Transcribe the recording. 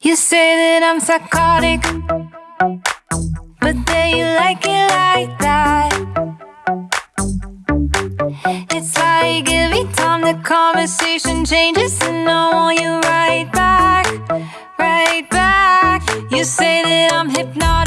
You say that I'm psychotic, but then you like it like that. It's like every time the conversation changes, and I want you right back, right back. You say that I'm hypnotic.